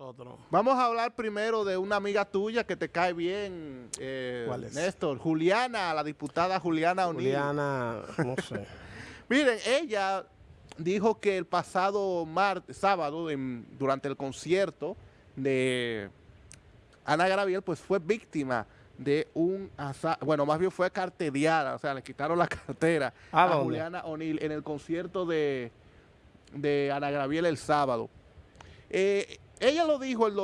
Nosotros. Vamos a hablar primero de una amiga tuya que te cae bien, eh, ¿Cuál es? Néstor, Juliana, la diputada Juliana O'Neill. Juliana, no sé. Miren, ella dijo que el pasado martes, sábado, en- durante el concierto de Ana Gabriel, pues fue víctima de un asalto, bueno, más bien fue carteriada, o sea, le quitaron la cartera ¿A a dónde? Juliana O'Neill en el concierto de, de Ana Gabriel el sábado. Eh, ella lo dijo el,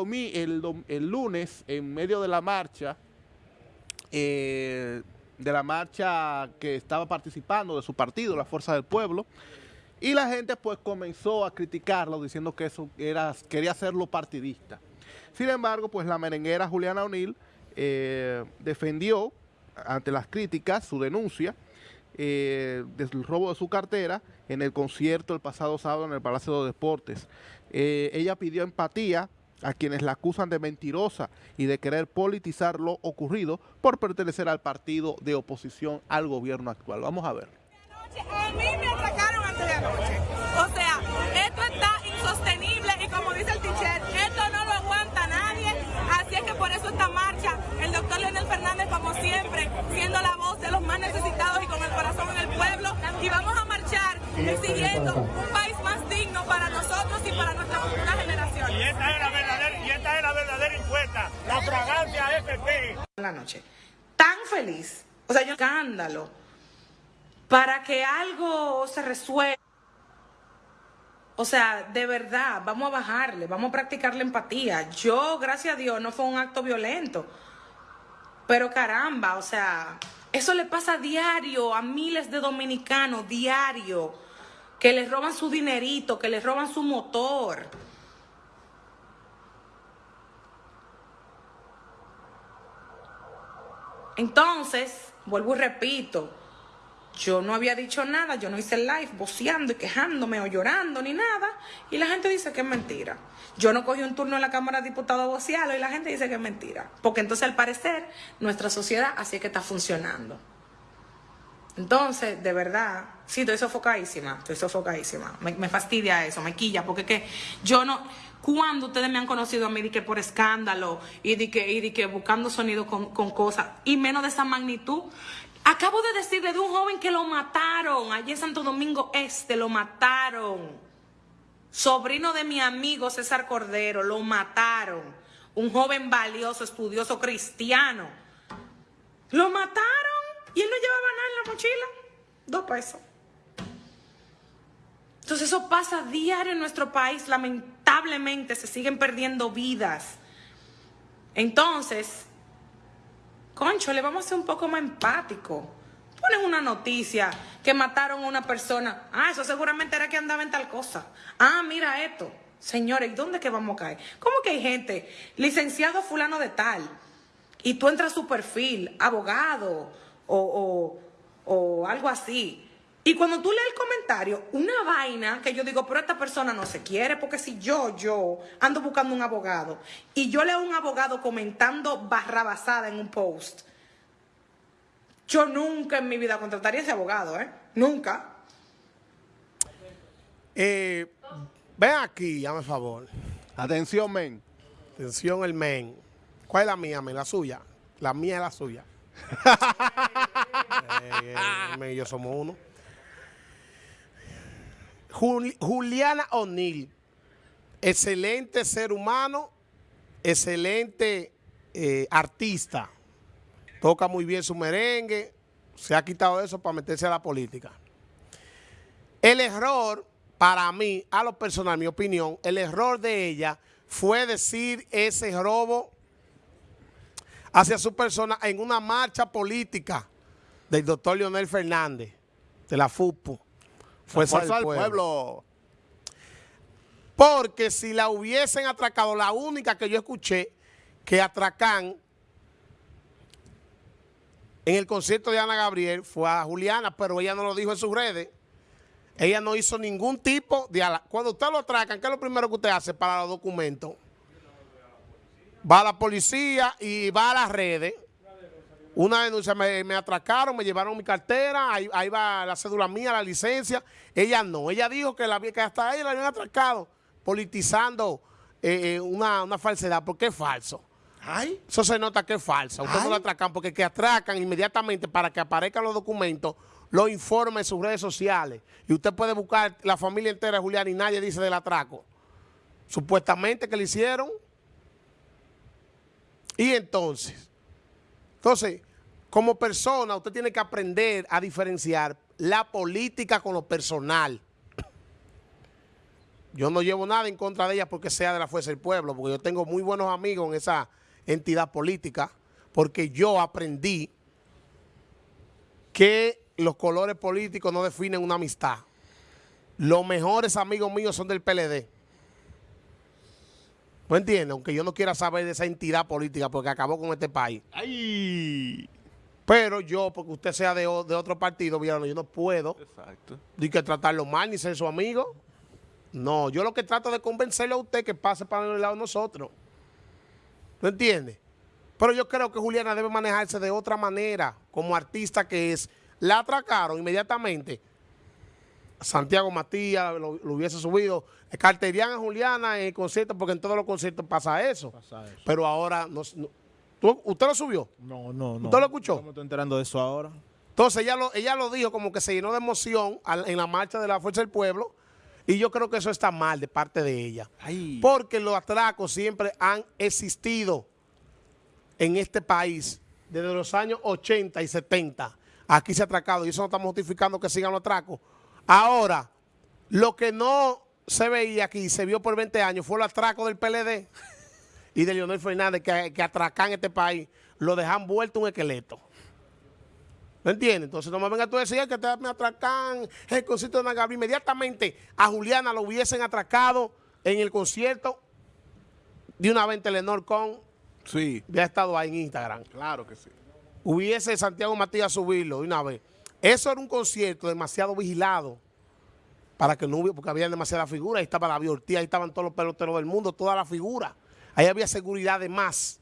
lunes en medio de la marcha, eh, de la marcha que estaba participando de su partido, la Fuerza del Pueblo, y la gente pues comenzó a criticarlo diciendo que eso era, quería hacerlo partidista. Sin embargo, pues la merenguera Juliana O'Neill eh, defendió ante las críticas su denuncia eh, del robo de su cartera en el concierto el pasado sábado en el Palacio de Deportes. Eh, ella pidió empatía a quienes la acusan de mentirosa y de querer politizar lo ocurrido por pertenecer al partido de oposición al gobierno actual. Vamos a ver. Exigiendo un país más digno para nosotros y para nuestras futuras Y generaciones. esta es la verdadera, y esta es la verdadera encuesta, la fragancia FP. la noche. Tan feliz, o sea, yo escándalo, para que algo se resuelva. O sea, de verdad, vamos a bajarle, vamos a practicar la empatía. Yo, gracias a Dios, no fue un acto violento. Pero caramba, o sea, eso le pasa a diario a miles de dominicanos, diario, que les roban su dinerito, que les roban su motor. Entonces, vuelvo y repito, yo no había dicho nada, yo no hice el live voceando y quejándome o llorando ni nada, y la gente dice que es mentira. Yo no cogí un turno en la Cámara de Diputados a vocearlo y la gente dice que es mentira. Porque entonces, al parecer, nuestra sociedad así es que está funcionando. Entonces, de verdad, sí, estoy sofocadísima, estoy sofocadísima. Me, me fastidia eso, me quilla, porque que yo no... Cuando ustedes me han conocido a mí de que por escándalo y de que, y de que buscando sonido con, con cosas, y menos de esa magnitud, acabo de decirle de un joven que lo mataron, allí en Santo Domingo Este, lo mataron. Sobrino de mi amigo César Cordero, lo mataron. Un joven valioso, estudioso, cristiano. Lo mataron y él no llevaba nada en la mochila. Dos pesos. Entonces eso pasa diario en nuestro país. Lamentablemente se siguen perdiendo vidas. Entonces, concho, le vamos a ser un poco más empático. Ponen una noticia que mataron a una persona. Ah, eso seguramente era que andaba en tal cosa. Ah, mira esto. Señores, ¿y dónde que vamos a caer? ¿Cómo que hay gente, licenciado fulano de tal, y tú entras a su perfil, abogado o, o, o algo así. Y cuando tú lees el comentario, una vaina que yo digo, pero esta persona no se quiere, porque si yo, yo ando buscando un abogado y yo leo un abogado comentando barrabasada en un post, yo nunca en mi vida contrataría a ese abogado, ¿eh? Nunca. Eh, ven aquí, hazme favor. Atención, men. Atención, el men. ¿Cuál es la mía, men? La suya. La mía es la suya. Eh, yo somos uno. Juli- Juliana O'Neill, excelente ser humano, excelente eh, artista. Toca muy bien su merengue, se ha quitado eso para meterse a la política. El error, para mí, a lo personal, mi opinión, el error de ella fue decir ese robo hacia su persona en una marcha política del doctor Leonel Fernández, de la FUPU. Fuerza, Fuerza del pueblo. pueblo. Porque si la hubiesen atracado, la única que yo escuché que atracan en el concierto de Ana Gabriel fue a Juliana, pero ella no lo dijo en sus redes. Ella no hizo ningún tipo de... ala- Cuando usted lo atracan, ¿qué es lo primero que usted hace para los documentos? Va a la policía y va a las redes. Una denuncia, me, me atracaron, me llevaron mi cartera, ahí, ahí va la cédula mía, la licencia. Ella no, ella dijo que, la, que hasta ella la habían atracado, politizando eh, eh, una, una falsedad, porque es falso. Ay. Eso se nota que es falso. Ustedes no lo atracan porque que atracan inmediatamente para que aparezcan los documentos, lo informe en sus redes sociales. Y usted puede buscar la familia entera de Julián y nadie dice del atraco. Supuestamente que le hicieron. Y entonces, entonces, como persona, usted tiene que aprender a diferenciar la política con lo personal. Yo no llevo nada en contra de ella porque sea de la Fuerza del Pueblo, porque yo tengo muy buenos amigos en esa entidad política, porque yo aprendí que los colores políticos no definen una amistad. Los mejores amigos míos son del PLD. ¿No entiendes? Aunque yo no quiera saber de esa entidad política porque acabó con este país. Ay. Pero yo, porque usted sea de, otro partido, yo no puedo Exacto. ni que tratarlo mal ni ser su amigo. No, yo lo que trato de convencerle a usted que pase para el lado de nosotros. ¿No entiende? Pero yo creo que Juliana debe manejarse de otra manera, como artista que es. La atracaron inmediatamente. Santiago Matías lo, lo hubiese subido. Carterían a Juliana en el concierto, porque en todos los conciertos pasa eso. Pasa eso. Pero ahora, no, no- ¿tú- ¿usted lo subió? No, no, no. ¿Usted lo escuchó? Yo me estoy enterando de eso ahora. Entonces ella lo, ella lo dijo como que se llenó de emoción al- en la marcha de la Fuerza del Pueblo y yo creo que eso está mal de parte de ella. Ay. Porque los atracos siempre han existido en este país desde los años 80 y 70. Aquí se ha atracado y eso no estamos justificando que sigan los atracos. Ahora, lo que no se veía aquí, se vio por 20 años, fue el atraco del PLD y de Leonel Fernández que, que atracan este país, lo dejan vuelto un esqueleto. ¿Me entiendes? Entonces no me vengas tú a decir que te me atracan el concierto de Ana Gabriel. Inmediatamente a Juliana lo hubiesen atracado en el concierto de una vez en Telenor con, Sí, ya ha estado ahí en Instagram. claro que sí. Hubiese Santiago Matías subirlo de una vez. Eso era un concierto demasiado vigilado para que no hubiera, porque había demasiadas figuras. Ahí estaba la Ortiz, ahí estaban todos los peloteros del mundo, todas las figuras. Ahí había seguridad de más.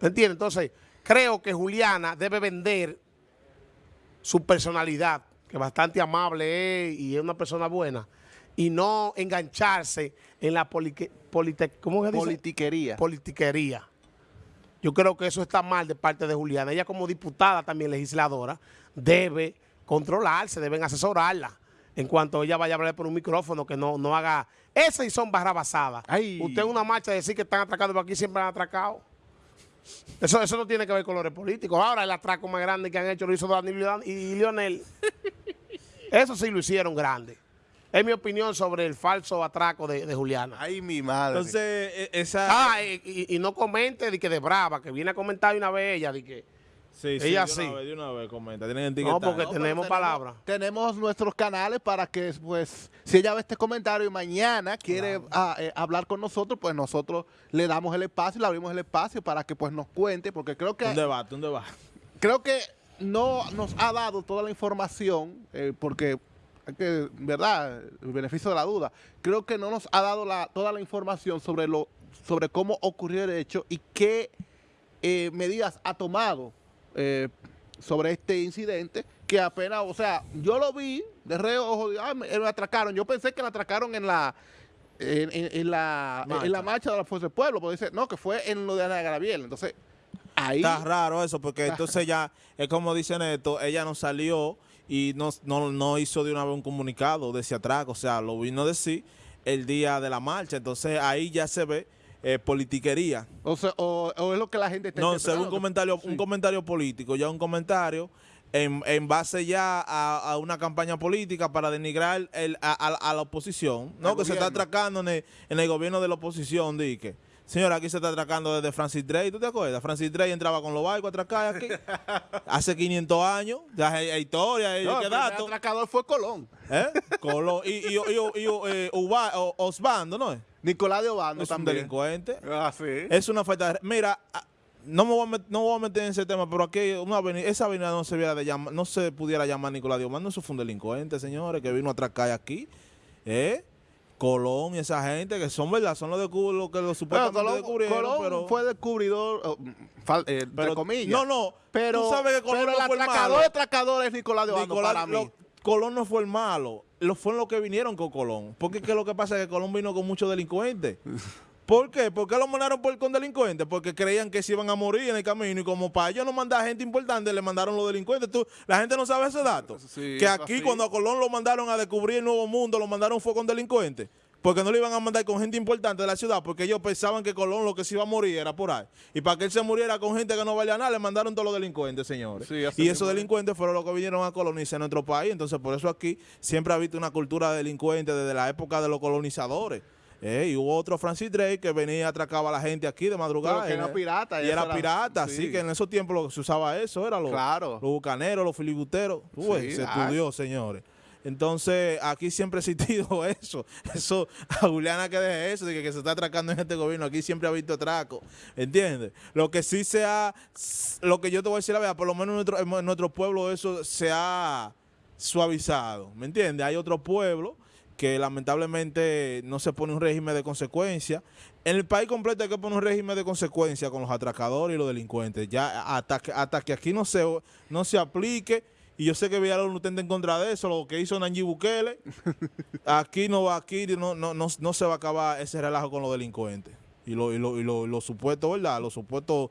¿Me entiendes? Entonces, creo que Juliana debe vender su personalidad, que bastante amable es y es una persona buena, y no engancharse en la polique- polite- ¿cómo se dice? Politiquería. politiquería. Yo creo que eso está mal de parte de Juliana. Ella como diputada también legisladora debe controlarse, deben asesorarla. En cuanto ella vaya a hablar por un micrófono, que no, no haga... Esas sí son barrabasadas. Usted en una marcha decir que están atracando, pero aquí siempre han atracado. Eso, eso no tiene que ver con colores políticos. Ahora el atraco más grande que han hecho lo hizo Danilo y Dan- y Lionel. Eso sí lo hicieron grande. Es mi opinión sobre el falso atraco de, de Juliana. Ay, mi madre. Entonces, e- esa... Ah, y, y- y no comente de que de brava, que viene a comentar una vez ella, de que sí, sí, ella de sí. una vez, de una vez comenta. Tienen no, porque No, tenemos palabras. Tenemos nuestros canales para que, pues, si ella ve este comentario y mañana quiere ah, eh, hablar con nosotros, pues nosotros le damos el espacio, le abrimos el espacio para que, pues, nos cuente, porque creo que Un debate, un debate. creo que no nos ha dado toda la información, eh, porque, hay que, ¿verdad? El beneficio de la duda. Creo que no nos ha dado la, toda la información sobre, lo, sobre cómo ocurrió el hecho y qué eh, medidas ha tomado eh, sobre este incidente, que apenas, o sea, yo lo vi de reojo, ah, me, me atracaron. Yo pensé que la atracaron en la... En, en- en la, Marcha. en la marcha de la Fuerza del Pueblo, porque dice, no, que fue en lo de Ana Gabriel. Entonces, ahí... Está raro eso, porque entonces ya, es como dice Neto, ella no salió y no, no, no hizo de una vez un comunicado de ese atraco, o sea, lo vino a decir el día de la marcha, entonces ahí ya se ve eh, politiquería. O, sea, o, o es lo que la gente está No, se ve un comentario, Sí. un comentario político, ya un comentario en, en base ya a, a una campaña política para denigrar el, a, a- a la oposición, ¿no? Que se está atracando en el, en el gobierno de la oposición, dique. Señora, aquí se está atracando desde Francis Drake, ¿tú te acuerdas? Francis Drake entraba con los barcos a atracar aquí hace 500 años, ya hay, hay historia, hay No, el dato. atracador fue Colón. ¿Eh? Colón. Y, y, y, y- eh, Uba- o- Osbando, ¿no es? Nicolás de Obando Es un también. delincuente. Ah, sí. Es una falta de... Mira, ah, no me, voy a met- no voy a meter en ese tema, pero aquí una avenida, esa avenida no se, de llama- no se pudiera llamar Nicolás Diomando, eso fue un delincuente, señores, que vino a atracar aquí. ¿Eh? Colón y esa gente que son verdad, son los de Cuba, los que Bueno, supuestamente Colón, descubrieron, Colón pero... fue descubridor, oh, fal- eh, entre pero- comillas. No, no, pero, tú sabes que Colón pero no el fue el atracador malo. de atracadores es Nicolás de Obando Nicolás- para mí. lo- Colón no fue el malo. lo fueron los que vinieron con Colón. Porque es que lo que pasa es que Colón vino con muchos delincuentes. ¿Por qué? ¿Por qué lo mandaron por, con delincuentes? Porque creían que se iban a morir en el camino y como para ellos no mandar gente importante, le mandaron los delincuentes. Tú, la gente no sabe ese dato. Sí, que aquí así. cuando a Colón lo mandaron a descubrir el nuevo mundo, lo mandaron fue con delincuentes. Porque no le iban a mandar con gente importante de la ciudad, porque ellos pensaban que Colón lo que se iba a morir era por ahí. Y para que él se muriera con gente que no valía nada, le mandaron todos los delincuentes, señores. Sí, y esos es. delincuentes fueron los que vinieron a colonizar nuestro país. Entonces, por eso aquí siempre ha habido una cultura de delincuentes desde la época de los colonizadores. Eh, y hubo otro Francis Drake que venía y atracaba a la gente aquí de madrugada. Pero que y era pirata, Y era era- pirata, sí. sí, que en esos tiempos lo que se usaba eso, era los, Claro. los bucaneros, los filibusteros. Sí, se ah. estudió, señores. Entonces, aquí siempre ha existido eso. Eso, a Juliana que deje eso, de que, que se está atracando en este gobierno. Aquí siempre ha visto atraco. ¿Entiendes? Lo que sí se ha, lo que yo te voy a decir la verdad, por lo menos en nuestro, en nuestro pueblo eso se ha suavizado. ¿Me entiendes? Hay otro pueblo que lamentablemente no se pone un régimen de consecuencia. En el país completo hay que poner un régimen de consecuencia con los atracadores y los delincuentes. Ya hasta que, hasta que aquí no se, no se aplique, y yo sé que Villalobos no está en contra de eso, lo que hizo Nayib Bukele, aquí no va, aquí no, no, no, no se va a acabar ese relajo con los delincuentes. Y los y lo, y lo, los supuestos, ¿verdad? Los supuestos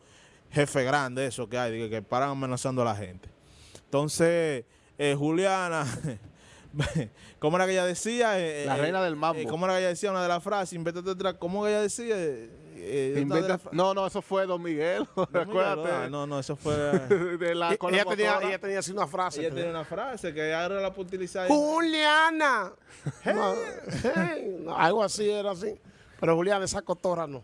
jefes grandes, eso que hay, que, que paran amenazando a la gente. Entonces, eh, Juliana, ¿cómo era que ella decía? Eh, La eh, reina del mambo. eh, ¿Cómo era que ella decía una de las frases? Invéntate otra. ¿Cómo que ella decía? Eh, eh, de no, no, eso fue Don Miguel. Don Miguel, Recuérdate. ah, no, no, eso fue. de la, con la ella, tenía, ella tenía así una frase. ella tiene una frase que ahora la puede utilizar. Juliana. No, hey, no, algo así era así. Pero Juliana, esa cotorra no.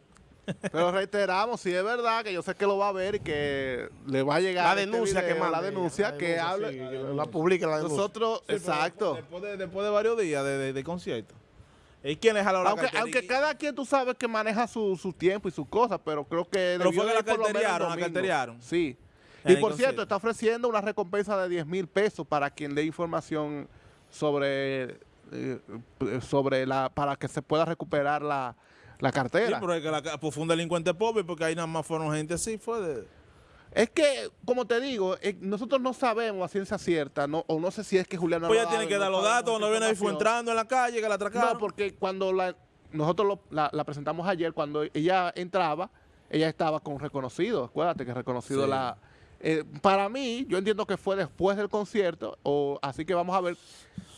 Pero reiteramos, si es verdad, que yo sé que lo va a ver y que le va a llegar La este denuncia que video, manda. La denuncia La que hable. sí, que la publique la denuncia. Nosotros, Sí, exacto. Después de, después de varios días de, de, de concierto. ¿Y quién es a la hora Aunque, aunque cada quien tú sabes que maneja su, su tiempo y sus cosas, pero creo que. Pero fue que la carteriaron, la carteriaron. Sí. Y por concierto. cierto, está ofreciendo una recompensa de 10 mil pesos para quien dé información sobre. eh, sobre la. para que se pueda recuperar la, la Sí, cartera. pero es que la, pues fue un delincuente pobre porque ahí nada más fueron gente así, fue de... Es que, como te digo, eh, nosotros no sabemos a ciencia cierta, no, o no sé si es que Julián no Pues ya tiene que no dar los datos, esa cuando viene ahí fue entrando en la calle, que la atracaron. No, porque cuando la, nosotros lo- la, la presentamos ayer, cuando ella entraba, ella estaba con reconocido. Acuérdate que reconocido Sí. la. eh, para mí, yo entiendo que fue después del concierto, o así que vamos a ver.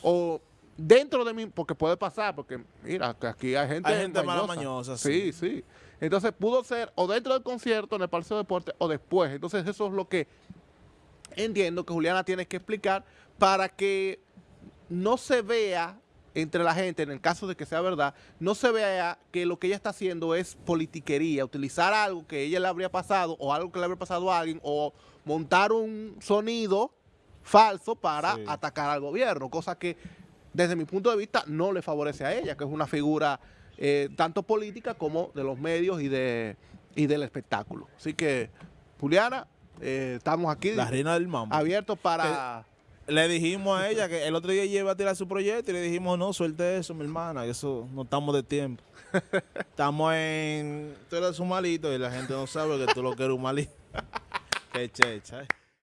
O dentro de mí, porque puede pasar, porque mira, que aquí hay gente. Hay gente mala mañosa. Sí, sí. Entonces pudo ser o dentro del concierto, en el Palacio de Deportes, o después. Entonces, eso es lo que entiendo que Juliana tiene que explicar para que no se vea entre la gente, en el caso de que sea verdad, no se vea que lo que ella está haciendo es politiquería, utilizar algo que ella le habría pasado o algo que le habría pasado a alguien o montar un sonido falso para Sí. atacar al gobierno, cosa que desde mi punto de vista no le favorece a ella, que es una figura eh, tanto política como de los medios y, de, y del espectáculo. Así que, Juliana, eh, estamos aquí La reina del mambo. abiertos para... Le dijimos a ella que el otro día ella iba a tirar su proyecto y le dijimos, no, suelte eso, mi hermana, que eso no estamos de tiempo. estamos en... Tú eres un malito y la gente no sabe que tú lo que eres un malito. Qué checha, eh.